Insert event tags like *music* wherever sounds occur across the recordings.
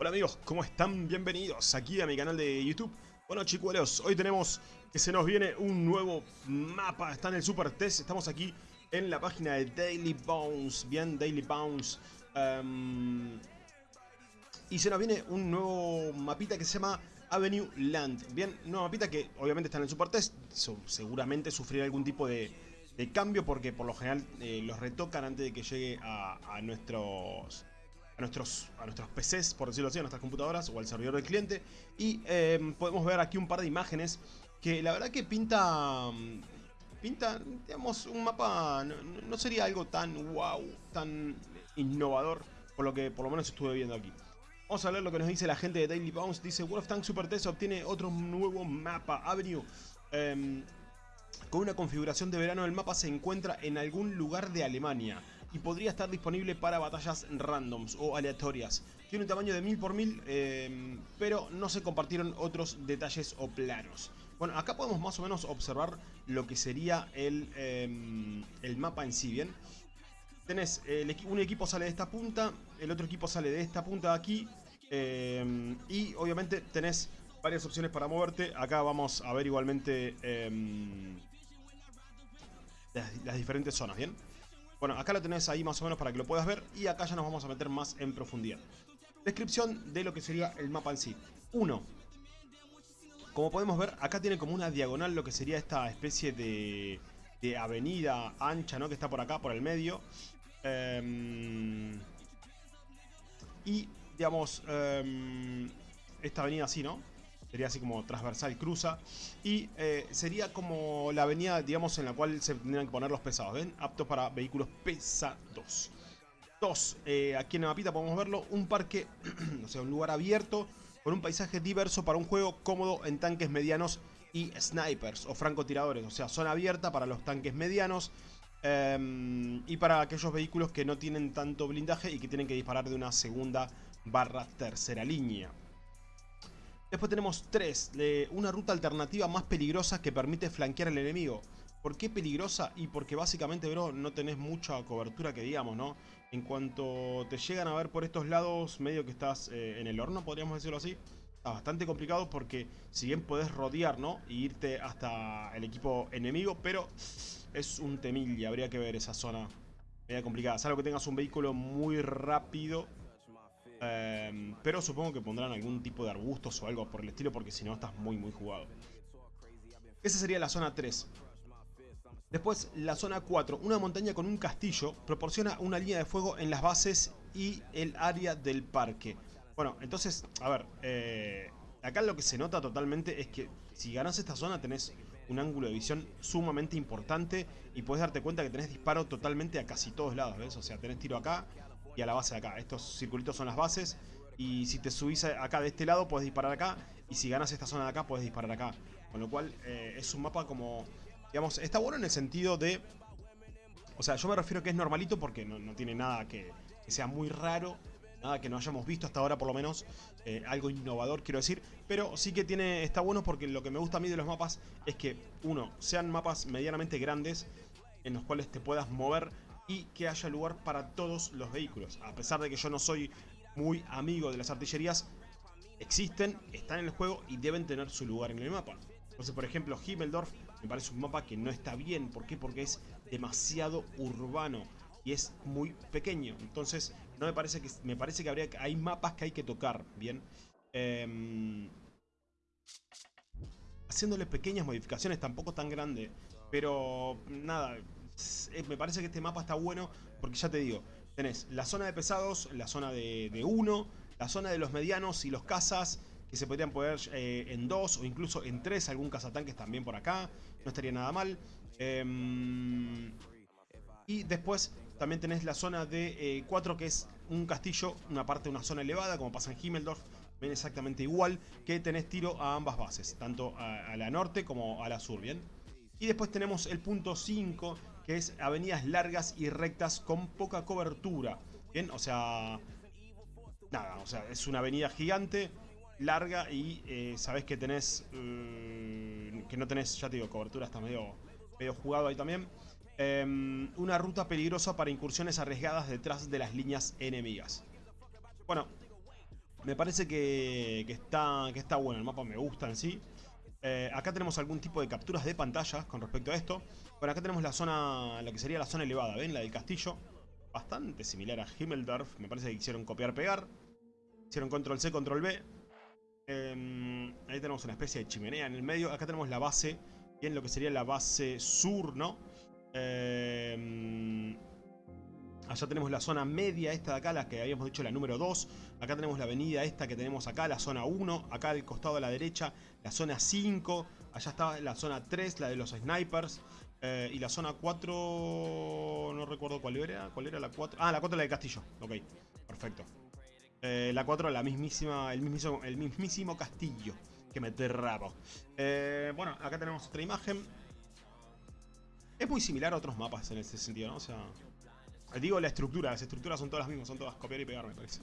Hola amigos, ¿cómo están? Bienvenidos aquí a mi canal de YouTube. Bueno chicuelos, hoy tenemos que se nos viene un nuevo mapa, está en el Super Test, estamos aquí en la página de Daily Bounce, bien, Daily Bounce. Em, y se nos viene un nuevo mapita que se llama Avenue Land, bien, una mapita que obviamente está en el Super Test, seguramente sufrirá algún tipo de, cambio porque por lo general eh, los retocan antes de que llegue a nuestros nuestros, a nuestros PCs, por decirlo así, a nuestras computadoras o al servidor del cliente. Y em, podemos ver aquí un par de imágenes que la verdad que pinta... Pinta, digamos, un mapa... No, sería algo tan wow, tan innovador, por lo que por lo menos estuve viendo aquí. Vamos a ver lo que nos dice la gente de Daily Bounce. Dice, World of Tanks Super Test obtiene otro nuevo mapa, Avenue. Em, con una configuración de verano, el mapa se encuentra en algún lugar de Alemania y podría estar disponible para batallas randoms o aleatorias. Tiene un tamaño de 1000 por 1000, em, pero no se compartieron otros detalles o planos. Bueno, acá podemos más o menos observar lo que sería el, em, el mapa en sí, ¿bien? Tenés, un equipo sale de esta punta, el otro equipo sale de esta punta de aquí, em, y obviamente tenés varias opciones para moverte. Acá vamos a ver igualmente las diferentes zonas, ¿bien? Bueno, acá lo tenés ahí más o menos para que lo puedas ver y acá ya nos vamos a meter más en profundidad. Descripción de lo que sería el mapa en sí. 1. Como podemos ver, acá tiene como una diagonal lo que sería esta especie de, de avenida ancha, ¿no? Que está por acá, por el medio. Em, y, digamos, em, esta avenida así, ¿no? Sería así como transversal, cruza. Y eh, sería como la avenida, digamos, en la cual se tendrían que poner los pesados, ¿ven? Apto para vehículos pesados. Dos, eh, aquí en el mapita podemos verlo, un parque, *clears throat* o sea, un lugar abierto, con un paisaje diverso para un juego cómodo en tanques medianos y snipers o francotiradores, o sea, zona abierta para los tanques medianos em, y para aquellos vehículos que no tienen tanto blindaje y que tienen que disparar de una segunda barra tercera línea. Después tenemos 3, una ruta alternativa más peligrosa que permite flanquear al enemigo. ¿Por qué peligrosa? Y porque básicamente, bro, no tenés mucha cobertura que digamos, ¿no? En cuanto te llegan a ver por estos lados, medio que estás eh, en el horno, podríamos decirlo así. Está bastante complicado porque si bien podés rodear, ¿no? Y irte hasta el equipo enemigo, pero es un temil y habría que ver esa zona media complicada. Salvo que tengas un vehículo muy rápido Em, pero supongo que pondrán algún tipo de arbustos o algo por el estilo porque si no estás muy muy jugado. Esa sería la zona 3. Después la zona 4, una montaña con un castillo, proporciona una línea de fuego en las bases y el área del parque. Bueno, entonces, a ver, eh, acá lo que se nota totalmente es que si ganas esta zona tenés un ángulo de visión sumamente importante y puedes darte cuenta que tenés disparo totalmente a casi todos lados, ¿ves? O sea, tenés tiro acá, a la base de acá. Estos circulitos son las bases. Y si te subís acá de este lado, puedes disparar acá. Y si ganas esta zona de acá, puedes disparar acá. Con lo cual, eh, es un mapa como... Digamos, está bueno en el sentido de... O sea, yo me refiero a que es normalito porque no, tiene nada que, sea muy raro. Nada que no hayamos visto hasta ahora, por lo menos. Eh, algo innovador, quiero decir. Pero sí que tiene está bueno porque lo que me gusta a mí de los mapas es que, uno, sean mapas medianamente grandes en los cuales te puedas mover y que haya lugar para todos los vehículos. A pesar de que yo no soy muy amigo de las artillerías, existen, están en el juego y deben tener su lugar en el mapa. Entonces, por ejemplo, Himmeldorf me parece un mapa que no está bien. ¿Por qué? Porque es demasiado urbano y es muy pequeño. Entonces, no me parece que me parece que habría hay mapas que hay que tocar, bien. Em, haciéndole pequeñas modificaciones, tampoco tan grande, pero nada, eh, me parece que este mapa está bueno porque ya te digo, tenés la zona de pesados, la zona de 1, la zona de los medianos y los cazas que se podrían poner eh, en 2 o incluso en 3, algún cazatanques también por acá, no estaría nada mal. Em, y después también tenés la zona de 4 eh, que es un castillo, una parte de una zona elevada como pasa en Himmeldorf, ven exactamente igual que tenés tiro a ambas bases, tanto a, a la norte como a la sur, ¿bien? Y después tenemos el punto 5, que es avenidas largas y rectas con poca cobertura. O sea... Nada, o sea, es una avenida gigante, larga y eh, sabes que tenés... Mm, que no tenés, ya te digo, cobertura, está medio, medio jugado ahí también. Em, una ruta peligrosa para incursiones arriesgadas detrás de las líneas enemigas. Bueno, Me parece que, está, que está bueno, el mapa me gusta en sí. Eh, acá tenemos algún tipo de capturas de pantalla con respecto a esto. Bueno, acá tenemos la zona, la que sería la zona elevada, ¿ven? La del castillo. Bastante similar a Himmeldorf. Me parece que hicieron copiar-pegar. Hicieron control C, control B. Em, ahí tenemos una especie de chimenea en el medio. Acá tenemos la base, bien lo que sería la base sur, ¿no? Eh, Allá tenemos la zona media esta de acá, la que habíamos dicho la número 2. Acá tenemos la avenida esta que tenemos acá, la zona 1. Acá al costado de la derecha, la zona 5. Allá está la zona 3, la de los snipers. Eh, y la zona 4... No recuerdo cuál era. ¿Cuál era la 4? Ah, la 4 la del castillo. Ok, perfecto. Eh, la 4 la mismísima, el mismísimo, el mismísimo castillo. Que me rabo. Eh, bueno, acá tenemos otra imagen. Es muy similar a otros mapas en ese sentido, ¿no? O sea... Digo la estructura, las estructuras son todas las mismas, son todas copiar y pegar me parece.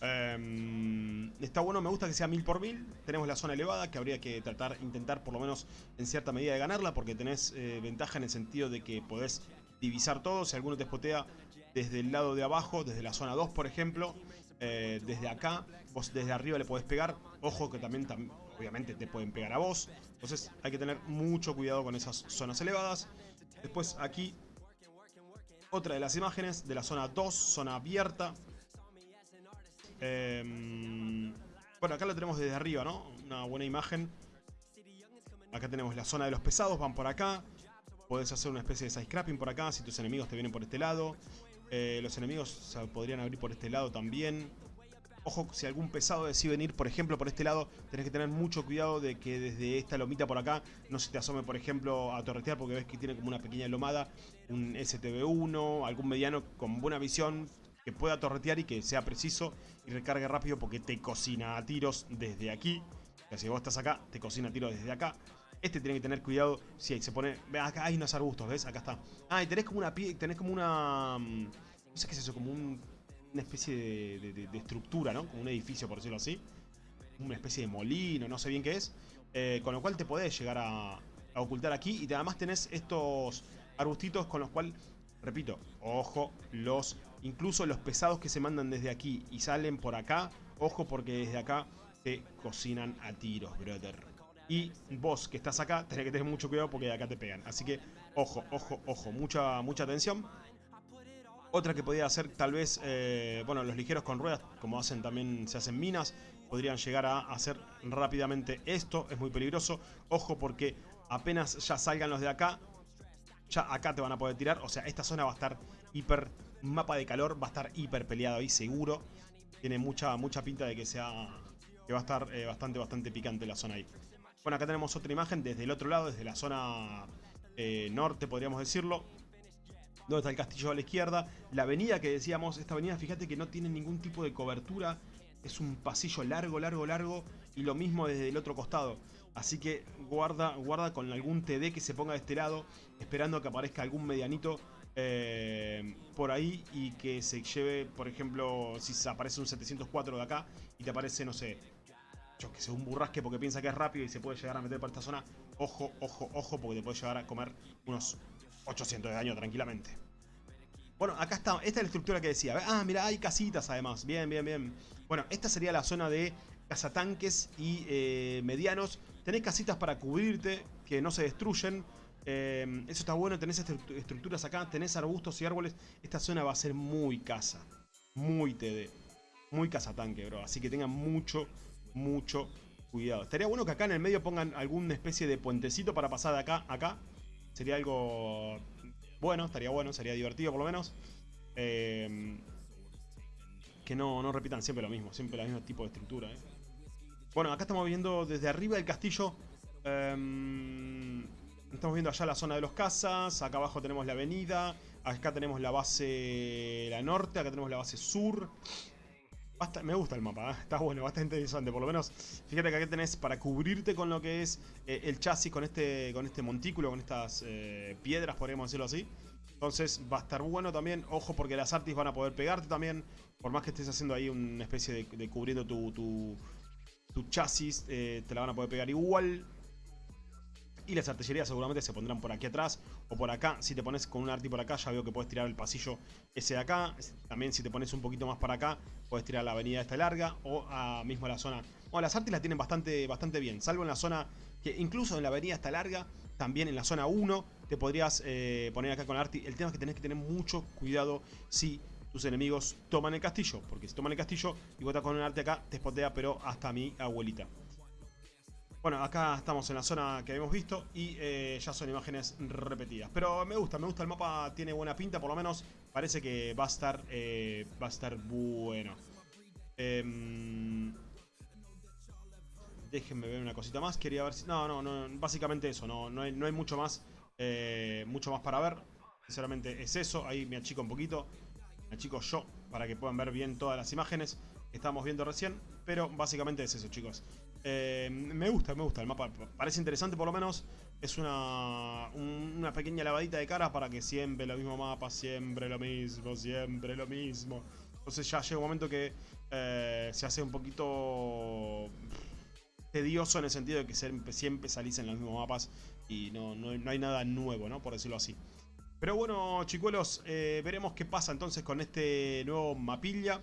Em, está bueno, me gusta que sea mil por mil. Tenemos la zona elevada que habría que tratar, intentar por lo menos en cierta medida de ganarla porque tenés eh, ventaja en el sentido de que podés divisar todo. Si alguno te spotea desde el lado de abajo, desde la zona 2 por ejemplo, eh, desde acá, vos desde arriba le podés pegar. Ojo que también, obviamente te pueden pegar a vos. Entonces hay que tener mucho cuidado con esas zonas elevadas. Después aquí otra de las imágenes de la zona 2, zona abierta. Em, bueno, acá lo tenemos desde arriba, ¿no? Una buena imagen. Acá tenemos la zona de los pesados, van por acá. Puedes hacer una especie de side scrapping por acá si tus enemigos te vienen por este lado. Eh, los enemigos se podrían abrir por este lado también. Ojo, si algún pesado decide venir, por ejemplo, por este lado, tenés que tener mucho cuidado de que desde esta lomita por acá no se te asome, por ejemplo, a torretear porque ves que tiene como una pequeña lomada, un STB1, algún mediano con buena visión que pueda torretear y que sea preciso y recargue rápido porque te cocina a tiros desde aquí. O si vos estás acá, te cocina a tiros desde acá. Este tiene que tener cuidado. Si sí, se pone. Acá hay unos arbustos, ¿ves? Acá está. Ah, y tenés como una. Tenés como una. Mm, no sé qué es eso, como un una especie de, estructura, ¿no? Como un edificio, por decirlo así. Una especie de molino, no sé bien qué es. Eh, con lo cual te podés llegar a, ocultar aquí. Y además tenés estos arbustitos con los cuales, repito, ojo, los incluso los pesados que se mandan desde aquí y salen por acá, ojo porque desde acá te cocinan a tiros, brother. Y vos que estás acá, tenés que tener mucho cuidado porque de acá te pegan. Así que, ojo, ojo, ojo, mucha, mucha atención. Otra que podría hacer tal vez, eh, bueno, los ligeros con ruedas, como hacen también, se hacen minas, podrían llegar a hacer rápidamente esto. Es muy peligroso. Ojo porque apenas ya salgan los de acá, ya acá te van a poder tirar. O sea, esta zona va a estar hiper, mapa de calor, va a estar hiper peleado ahí seguro. Tiene mucha, mucha pinta de que sea, que va a estar eh, bastante, bastante picante la zona ahí. Bueno, acá tenemos otra imagen desde el otro lado, desde la zona eh, norte, podríamos decirlo donde está el castillo a la izquierda. La avenida que decíamos, esta avenida, fíjate que no tiene ningún tipo de cobertura. Es un pasillo largo, largo, largo. Y lo mismo desde el otro costado. Así que guarda, guarda con algún TD que se ponga de este lado. Esperando que aparezca algún medianito eh, por ahí. Y que se lleve, por ejemplo, si aparece un 704 de acá. Y te aparece, no sé, yo que sé, un burrasque porque piensa que es rápido y se puede llegar a meter por esta zona. Ojo, ojo, ojo, porque te puede llegar a comer unos 800 de daño tranquilamente. Bueno, acá está, esta es la estructura que decía. Ah, mira, hay casitas además. Bien, bien, bien. Bueno, esta sería la zona de cazatanques y eh, medianos. Tenés casitas para cubrirte, que no se destruyen. Eh, eso está bueno, tenés estructuras acá, tenés arbustos y árboles. Esta zona va a ser muy casa. Muy TD. Muy cazatanque, bro. Así que tengan mucho, mucho cuidado. Estaría bueno que acá en el medio pongan alguna especie de puentecito para pasar de acá a acá. Sería algo bueno, estaría bueno, sería divertido por lo menos. Eh, que no, no, repitan siempre lo mismo, siempre el mismo tipo de estructura. Eh. Bueno, acá estamos viendo desde arriba del castillo. Em, estamos viendo allá la zona de los casas. Acá abajo tenemos la avenida. Acá tenemos la base la norte. Acá tenemos la base sur me gusta el mapa, ¿eh? está bueno, bastante interesante. Por lo menos, fíjate que acá tenés para cubrirte con lo que es eh, el chasis, con este, con este montículo, con estas eh, piedras, podríamos decirlo así. Entonces va a estar bueno también. Ojo porque las artis van a poder pegarte también. Por más que estés haciendo ahí una especie de, cubriendo tu, tu, chasis, te la van a poder pegar igual. Y las artillerías seguramente se pondrán por aquí atrás o por acá. Si te pones con un arti por acá, ya veo que puedes tirar el pasillo ese de acá. También si te pones un poquito más para acá, puedes tirar la avenida esta larga o a mismo la zona. Bueno, las artis las tienen bastante, bastante bien, salvo en la zona que incluso en la avenida esta larga, también en la zona 1, te podrías eh, poner acá con arti. El tema es que tenés que tener mucho cuidado si tus enemigos toman el castillo. Porque si toman el castillo y estás con un arte acá, te spotea, pero hasta mi abuelita. Bueno, acá estamos en la zona que habíamos visto y eh, ya son imágenes repetidas. Pero me gusta, me gusta el mapa, tiene buena pinta, por lo menos parece que va a estar, eh, va a estar bueno. Em, déjenme ver una cosita más, quería ver si... No, no, no, básicamente eso, no, no, hay, mucho más, eh, mucho más para ver. Sinceramente es eso, ahí me achico un poquito, me achico yo para que puedan ver bien todas las imágenes que estamos viendo recién. Pero básicamente es eso, chicos. Eh, me gusta, me gusta el mapa. Parece interesante por lo menos. Es una, una pequeña lavadita de cara para que siempre lo mismo mapa, siempre lo mismo, siempre lo mismo. Entonces ya llega un momento que eh, se hace un poquito tedioso en el sentido de que siempre, siempre los mismos mapas y no, no, hay nada nuevo, ¿no? Por decirlo así. Pero bueno, chicuelos, eh, veremos qué pasa entonces con este nuevo mapilla.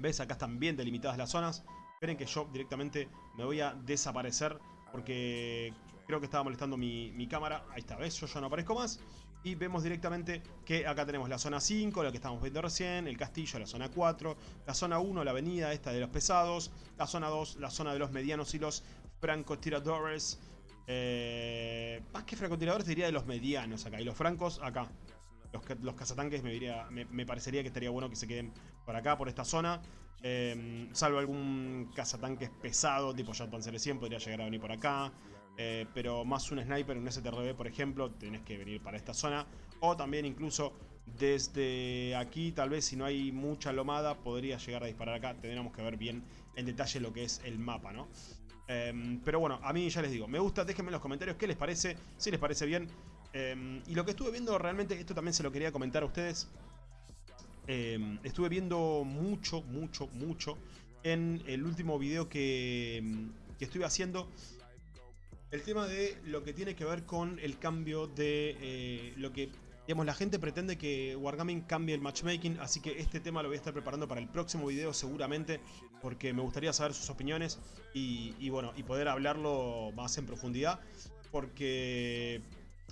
¿Ves? Acá están bien delimitadas las zonas. Esperen que yo directamente me voy a desaparecer porque creo que estaba molestando mi, cámara. Ahí está, ¿ves? Yo ya no aparezco más. Y vemos directamente que acá tenemos la zona 5, la que estamos viendo recién, el castillo, la zona 4, la zona 1, la avenida esta de los pesados, la zona 2, la zona de los medianos y los francotiradores. Eh, más que francotiradores diría de los medianos acá, y los francos acá. Los, los cazatanques me, diría, me parecería que estaría bueno que se queden por acá, por esta zona. Em, salvo algún cazatanques pesado, tipo Jet Panzer 100, podría llegar a venir por acá. Eh, pero más un sniper, un STRB, por ejemplo, tenés que venir para esta zona. O también incluso desde aquí, tal vez si no hay mucha lomada, podría llegar a disparar acá. Tendríamos que ver bien en detalle lo que es el mapa, ¿no? Em, pero bueno, a mí ya les digo, me gusta, déjenme en los comentarios qué les parece, si les parece bien. Em, y lo que estuve viendo realmente, esto también se lo quería comentar a ustedes. Em, estuve viendo mucho, mucho, mucho en el último video que, em, que, estuve haciendo. El tema de lo que tiene que ver con el cambio de eh, lo que... Digamos, la gente pretende que Wargaming cambie el matchmaking, así que este tema lo voy a estar preparando para el próximo video seguramente, porque me gustaría saber sus opiniones y, y bueno, y poder hablarlo más en profundidad, porque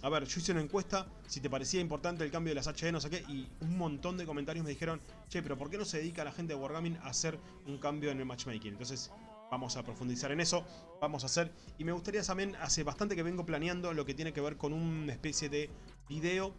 a ver, yo hice una encuesta si te parecía importante el cambio de las HD, no sé qué, y un montón de comentarios me dijeron, che, pero ¿por qué no se dedica la gente de Wargaming a hacer un cambio en el matchmaking? Entonces, vamos a profundizar en eso, vamos a hacer, y me gustaría también, hace bastante que vengo planeando lo que tiene que ver con una especie de video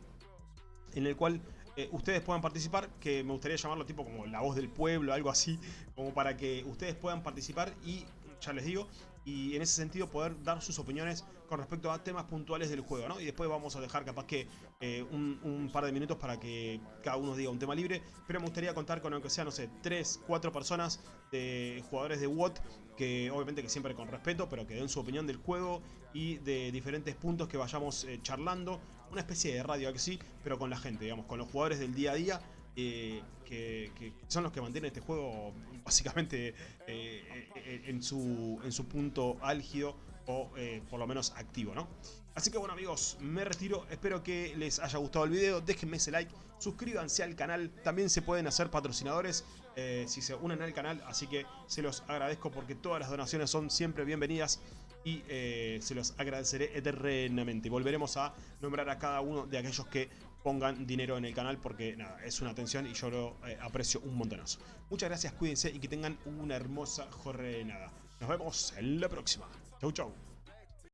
en el cual eh, ustedes puedan participar, que me gustaría llamarlo tipo como la voz del pueblo, algo así, como para que ustedes puedan participar y, ya les digo, y en ese sentido poder dar sus opiniones con respecto a temas puntuales del juego, ¿no? Y después vamos a dejar capaz que eh, un, par de minutos para que cada uno diga un tema libre, pero me gustaría contar con aunque sea, no sé, 3, 4 personas de jugadores de WOT, que obviamente que siempre con respeto, pero que den su opinión del juego y de diferentes puntos que vayamos eh, charlando, una especie de radio aquí sí, pero con la gente, digamos, con los jugadores del día a día, eh, que, son los que mantienen este juego básicamente en, su, en su punto álgido o eh, por lo menos activo, ¿no? Así que bueno amigos, me retiro, espero que les haya gustado el video, déjenme ese like, suscríbanse al canal, también se pueden hacer patrocinadores eh, si se unen al canal, así que se los agradezco porque todas las donaciones son siempre bienvenidas y eh, se los agradeceré eternamente. Volveremos a nombrar a cada uno de aquellos que pongan dinero en el canal porque nada, es una atención y yo lo aprecio un montonazo. Muchas gracias, cuídense y que tengan una hermosa jornada. Nos vemos en la próxima. Chau, chau.